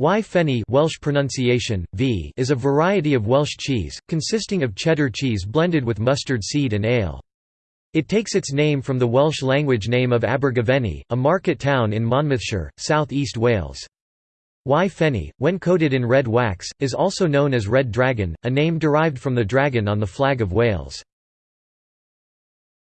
Y Fenni Welsh pronunciation, v is a variety of Welsh cheese, consisting of cheddar cheese blended with mustard seed and ale. It takes its name from the Welsh language name of Abergavenny, a market town in Monmouthshire, south east Wales. Y Fenni, when coated in red wax, is also known as Red Dragon, a name derived from the dragon on the flag of Wales.